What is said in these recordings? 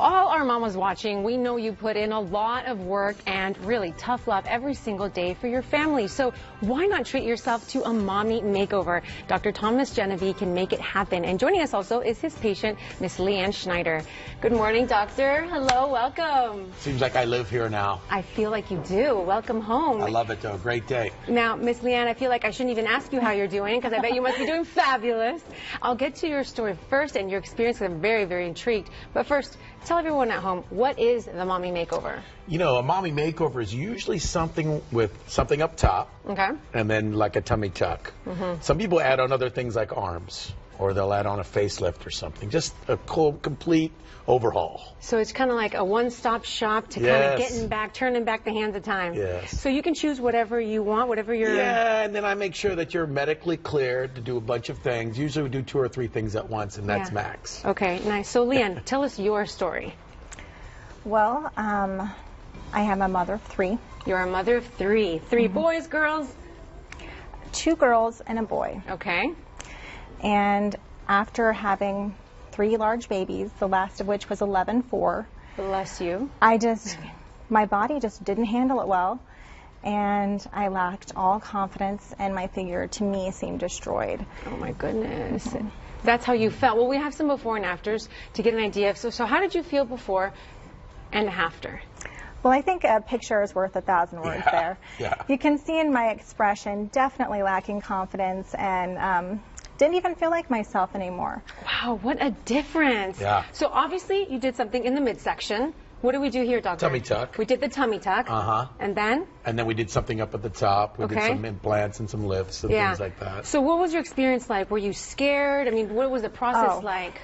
all our mamas watching, we know you put in a lot of work and really tough love every single day for your family. So why not treat yourself to a mommy makeover? Dr. Thomas Genevieve can make it happen. And joining us also is his patient, Miss Leanne Schneider. Good morning, doctor. Hello, welcome. Seems like I live here now. I feel like you do. Welcome home. I love it though. Great day. Now, Miss Leanne, I feel like I shouldn't even ask you how you're doing because I bet you must be doing fabulous. I'll get to your story first and your experience because I'm very, very intrigued. But first, tell everyone at home, what is the mommy makeover? You know, a mommy makeover is usually something with something up top Okay. and then like a tummy tuck. Mm-hmm. Some people add on other things like arms or they'll add on a facelift or something. Just a cool, complete overhaul. So it's kind of like a one-stop shop to kind of getting back, turning back the hands of time. Yes. So you can choose whatever you want, whatever you're. Yeah, and then I make sure that you're medically cleared to do a bunch of things. Usually we do two or three things at once and that's Yeah. max. Okay, nice. So Leanne, tell us your story. Well, um, I am a mother of three, You're a mother of three. 3 Mm-hmm. boys, girls. two girls and a boy. Okay. And after having three large babies, the last of which was 11-4, Bless you. I just, my body just didn't handle it well. And I lacked all confidence, and my figure to me seemed destroyed. Oh my goodness. That's how you felt. Well, we have some before and afters to get an idea. So, so how did you feel before and after? Well, I think a picture is worth a thousand words Yeah, there. yeah. You can see in my expression definitely lacking confidence and um, didn't even feel like myself anymore. Wow, what a difference. Yeah. So obviously you did something in the midsection. What did we do here, doctor? Tummy tuck. We did the tummy tuck. Uh-huh. And then? And then we did something up at the top. We Okay. did some implants and some lifts and Yeah. things like that. So what was your experience like? Were you scared? I mean, what was the process Oh. like?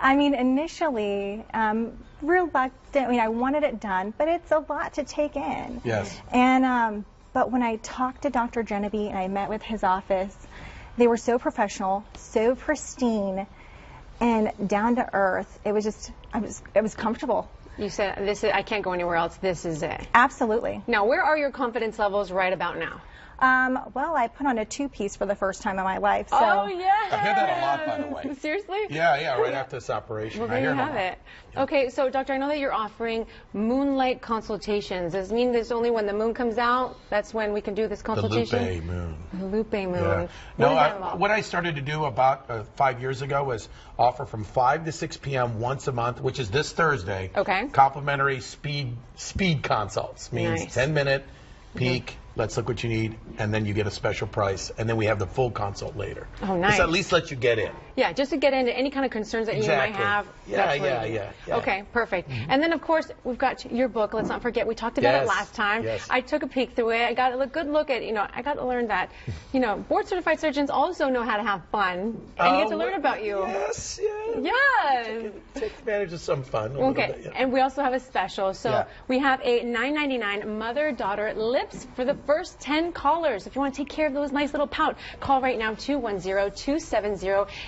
I mean, initially, um, reluctant. I mean, I wanted it done, but it's a lot to take in. Yes. And um, but when I talked to Dr. Genevieve and I met with his office, they were so professional, so pristine, and down to earth. It was just, I was, it was comfortable. You said this is I can't go anywhere else. This is it. Absolutely. Now, where are your confidence levels right about now? Um, well, I put on a two-piece for the first time in my life. So oh yeah. I hear that a lot, by the way. Seriously? Yeah, yeah, right after this operation. Well, I there hear you have lot. it. Okay, so doctor, I know that you're offering moonlight consultations. Does it mean there's only when the moon comes out? That's when we can do this consultation? The consultation. Lupe moon. The Lupe moon. Yeah. What No, I, what I started to do about uh, five years ago was offer from 5 to 6 p.m. once a month, which is this Thursday. Okay. Complimentary speed speed consults means Nice. 10 minute peek. Let's look what you need, and then you get a special price, and then we have the full consult later. Oh, nice. This at least lets you get in. Yeah, just to get into any kind of concerns that you might have. Yeah, yeah, yeah, Mm-hmm. Okay, perfect. And then, of course, we've got your book. Let's not forget, we talked about it last time. yes. I took a peek through it. I got a good look at, you know, I got to learn that, you know, board certified surgeons also know how to have fun. And you get to Oh, learn about you. Yes, yeah. Yes. Take advantage of some fun. a Okay, bit, yeah. and we also have a special. So Yeah. we have a $9.99 mother-daughter lips for the first 10 callers. If you want to take care of those nice little pout, call right now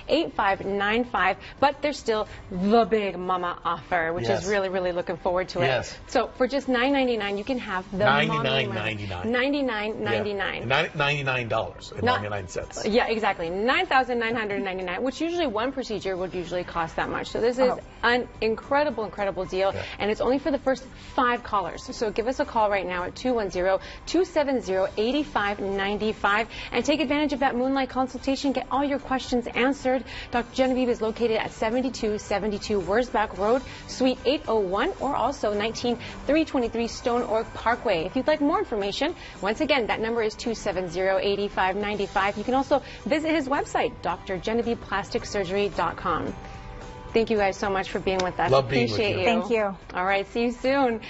210-270-8595. But there's still the big mama offer, which Yes. is really, really looking forward to it. Yes. So for just $9.99, you can have the mommy $99.99. $99.99. Yeah. Nine- $99 and Not- 99 cents. Yeah, exactly. Nine thousand nine hundred ninety-nine, which usually one procedure would usually cost that much. So this is Oh. An incredible, incredible deal, Yeah. and it's only for the first five callers. So give us a call right now at 210-270-8595 and take advantage of that moonlight consultation. Get all your questions answered. Dr. Genevieve is located at 7272 Wurzbach Road, Suite 801, or also 19323 Stone Oak Parkway. If you'd like more information, once again, that number is 270-8595. You can also visit his website, drgenevievePlasticSurgery.com. Thank you guys so much for being with us. Love being with Appreciate you. you. Thank you. All right, see you soon.